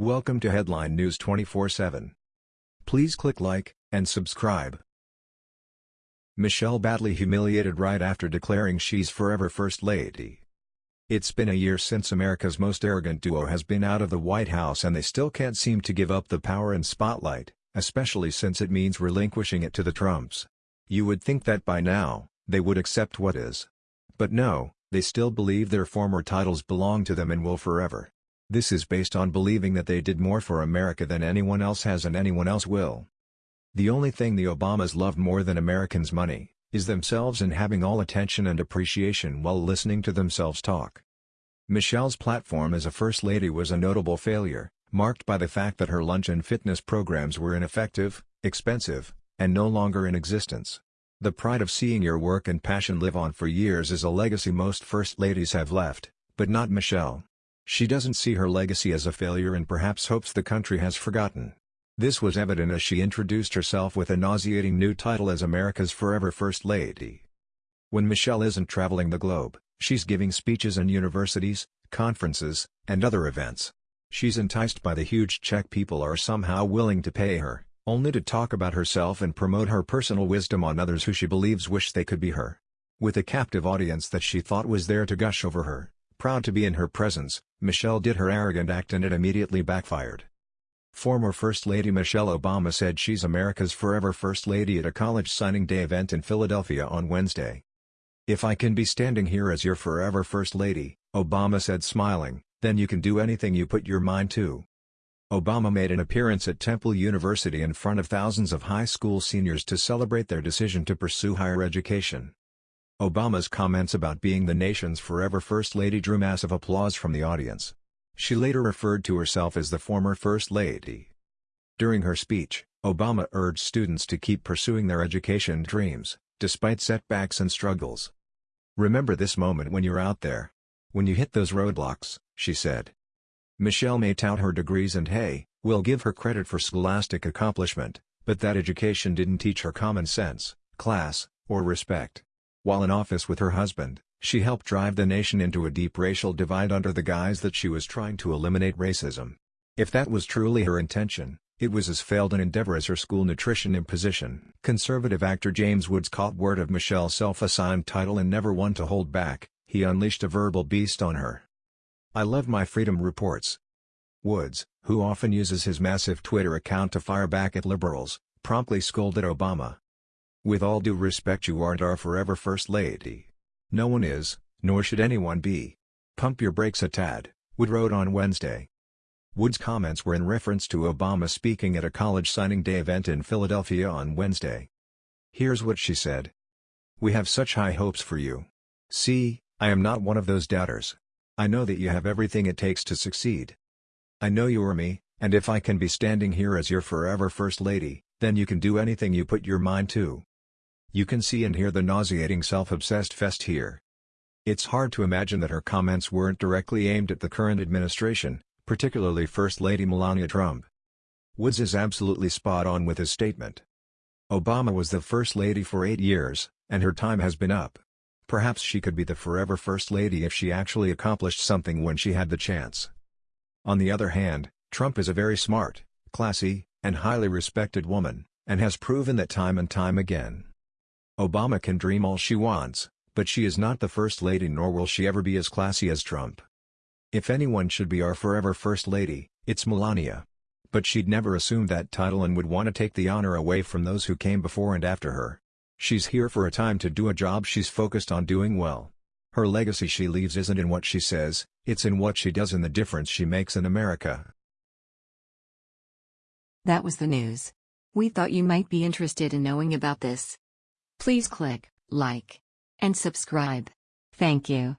Welcome to Headline News 24/7. Please click like and subscribe. Michelle badly humiliated right after declaring she's forever First Lady. It's been a year since America's most arrogant duo has been out of the White House and they still can't seem to give up the power and spotlight, especially since it means relinquishing it to the Trumps. You would think that by now, they would accept what is. But no, they still believe their former titles belong to them and will forever. This is based on believing that they did more for America than anyone else has and anyone else will. The only thing the Obamas love more than Americans' money, is themselves and having all attention and appreciation while listening to themselves talk. Michelle's platform as a First Lady was a notable failure, marked by the fact that her lunch and fitness programs were ineffective, expensive, and no longer in existence. The pride of seeing your work and passion live on for years is a legacy most First Ladies have left, but not Michelle. She doesn't see her legacy as a failure and perhaps hopes the country has forgotten. This was evident as she introduced herself with a nauseating new title as America's Forever First Lady. When Michelle isn't traveling the globe, she's giving speeches in universities, conferences, and other events. She's enticed by the huge check people are somehow willing to pay her, only to talk about herself and promote her personal wisdom on others who she believes wish they could be her. With a captive audience that she thought was there to gush over her, Proud to be in her presence, Michelle did her arrogant act and it immediately backfired. Former First Lady Michelle Obama said she's America's forever First Lady at a college signing day event in Philadelphia on Wednesday. If I can be standing here as your forever First Lady, Obama said smiling, then you can do anything you put your mind to. Obama made an appearance at Temple University in front of thousands of high school seniors to celebrate their decision to pursue higher education. Obama's comments about being the nation's forever First Lady drew massive applause from the audience. She later referred to herself as the former First Lady. During her speech, Obama urged students to keep pursuing their education dreams, despite setbacks and struggles. Remember this moment when you're out there. When you hit those roadblocks, she said. Michelle may tout her degrees and hey, we'll give her credit for scholastic accomplishment, but that education didn't teach her common sense, class, or respect. While in office with her husband, she helped drive the nation into a deep racial divide under the guise that she was trying to eliminate racism. If that was truly her intention, it was as failed an endeavor as her school nutrition imposition. Conservative actor James Woods caught word of Michelle's self-assigned title and never one to hold back, he unleashed a verbal beast on her. I love my freedom reports. Woods, who often uses his massive Twitter account to fire back at liberals, promptly scolded Obama. With all due respect you aren't our forever First Lady. No one is, nor should anyone be. Pump your brakes a tad, Wood wrote on Wednesday. Wood's comments were in reference to Obama speaking at a college signing day event in Philadelphia on Wednesday. Here's what she said. We have such high hopes for you. See, I am not one of those doubters. I know that you have everything it takes to succeed. I know you are me, and if I can be standing here as your forever First Lady, then you can do anything you put your mind to. You can see and hear the nauseating self-obsessed fest here. It's hard to imagine that her comments weren't directly aimed at the current administration, particularly First Lady Melania Trump. Woods is absolutely spot on with his statement. Obama was the First Lady for eight years, and her time has been up. Perhaps she could be the forever First Lady if she actually accomplished something when she had the chance. On the other hand, Trump is a very smart, classy, and highly respected woman, and has proven that time and time again. Obama can dream all she wants, but she is not the First Lady nor will she ever be as classy as Trump. If anyone should be our forever First Lady, it's Melania. But she'd never assume that title and would want to take the honor away from those who came before and after her. She's here for a time to do a job she's focused on doing well. Her legacy she leaves isn't in what she says, it's in what she does and the difference she makes in America. That was the news. We thought you might be interested in knowing about this. Please click like and subscribe. Thank you.